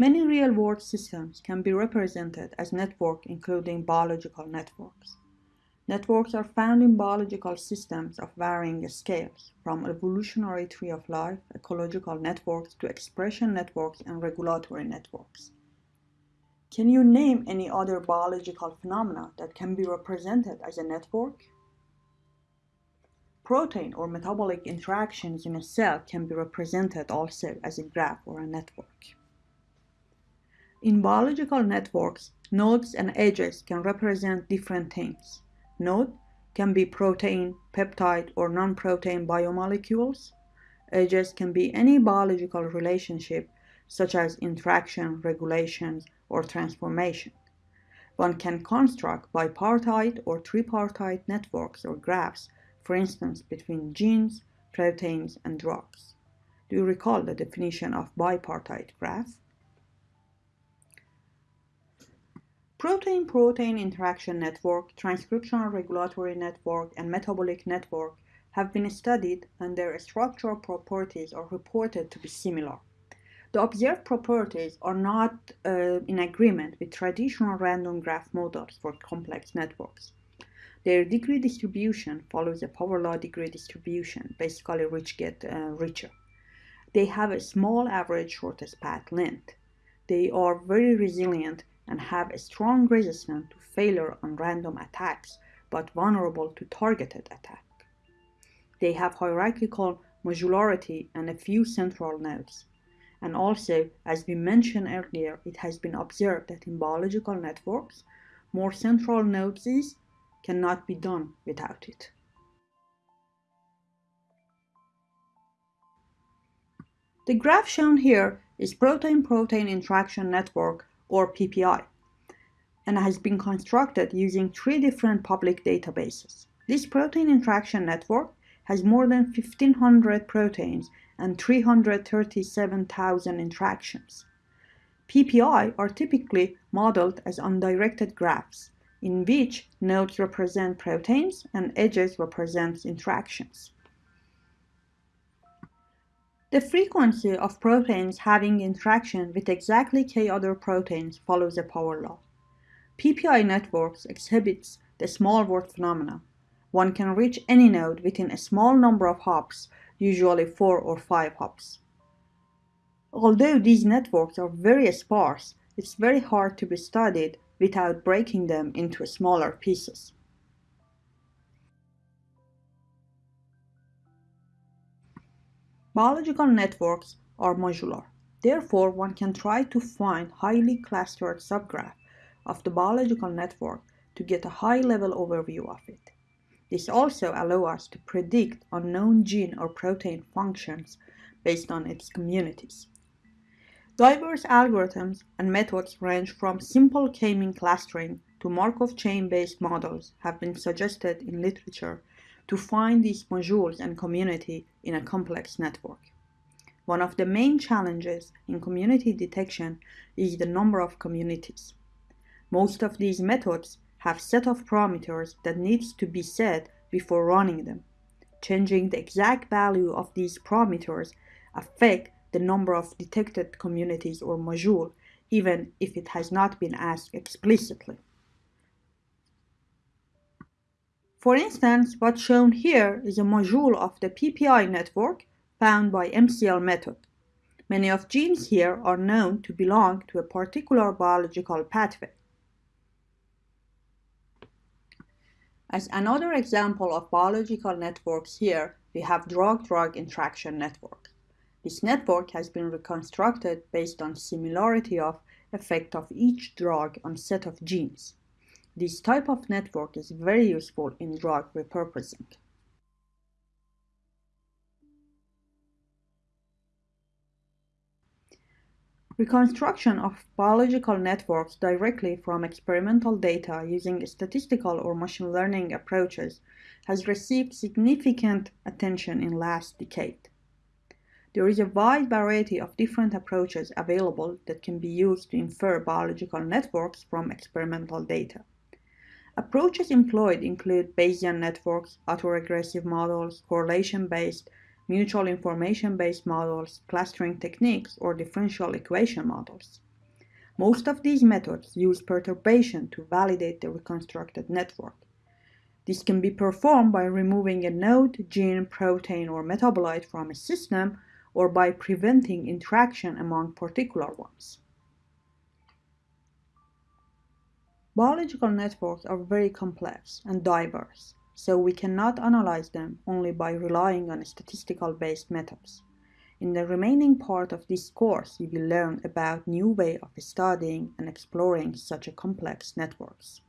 Many real-world systems can be represented as networks including biological networks. Networks are found in biological systems of varying scales, from evolutionary tree of life, ecological networks, to expression networks and regulatory networks. Can you name any other biological phenomena that can be represented as a network? Protein or metabolic interactions in a cell can be represented also as a graph or a network. In biological networks, nodes and edges can represent different things. Node can be protein, peptide, or non-protein biomolecules. Edges can be any biological relationship such as interaction, regulations, or transformation. One can construct bipartite or tripartite networks or graphs for instance, between genes, proteins, and drugs. Do you recall the definition of bipartite graph? Protein-protein interaction network, transcriptional regulatory network, and metabolic network have been studied and their structural properties are reported to be similar. The observed properties are not uh, in agreement with traditional random graph models for complex networks. Their degree distribution follows a power law degree distribution, basically rich get uh, richer. They have a small average shortest path length. They are very resilient and have a strong resistance to failure on random attacks, but vulnerable to targeted attack. They have hierarchical modularity and a few central nodes. And also, as we mentioned earlier, it has been observed that in biological networks, more central nodes cannot be done without it. The graph shown here is protein-protein interaction network or PPI and has been constructed using three different public databases. This protein interaction network has more than 1500 proteins and 337,000 interactions. PPI are typically modeled as undirected graphs in which nodes represent proteins and edges represent interactions. The frequency of proteins having interaction with exactly k other proteins follows a power law. PPI networks exhibits the small world phenomena. One can reach any node within a small number of hops, usually 4 or 5 hops. Although these networks are very sparse, it's very hard to be studied without breaking them into smaller pieces. Biological networks are modular. Therefore, one can try to find highly clustered subgraph of the biological network to get a high-level overview of it. This also allows us to predict unknown gene or protein functions based on its communities. Diverse algorithms and methods range from simple k-mean clustering to Markov chain-based models have been suggested in literature to find these modules and community in a complex network. One of the main challenges in community detection is the number of communities. Most of these methods have set of parameters that needs to be set before running them. Changing the exact value of these parameters affect the number of detected communities or module, even if it has not been asked explicitly. For instance, what's shown here is a module of the PPI network found by MCL method. Many of genes here are known to belong to a particular biological pathway. As another example of biological networks here, we have drug-drug interaction network. This network has been reconstructed based on similarity of effect of each drug on set of genes. This type of network is very useful in drug repurposing. Reconstruction of biological networks directly from experimental data using statistical or machine learning approaches has received significant attention in last decade. There is a wide variety of different approaches available that can be used to infer biological networks from experimental data. Approaches employed include Bayesian networks, autoregressive models, correlation-based, mutual information-based models, clustering techniques, or differential equation models. Most of these methods use perturbation to validate the reconstructed network. This can be performed by removing a node, gene, protein, or metabolite from a system or by preventing interaction among particular ones. Biological networks are very complex and diverse, so we cannot analyze them only by relying on statistical-based methods. In the remaining part of this course, you will learn about new way of studying and exploring such a complex networks.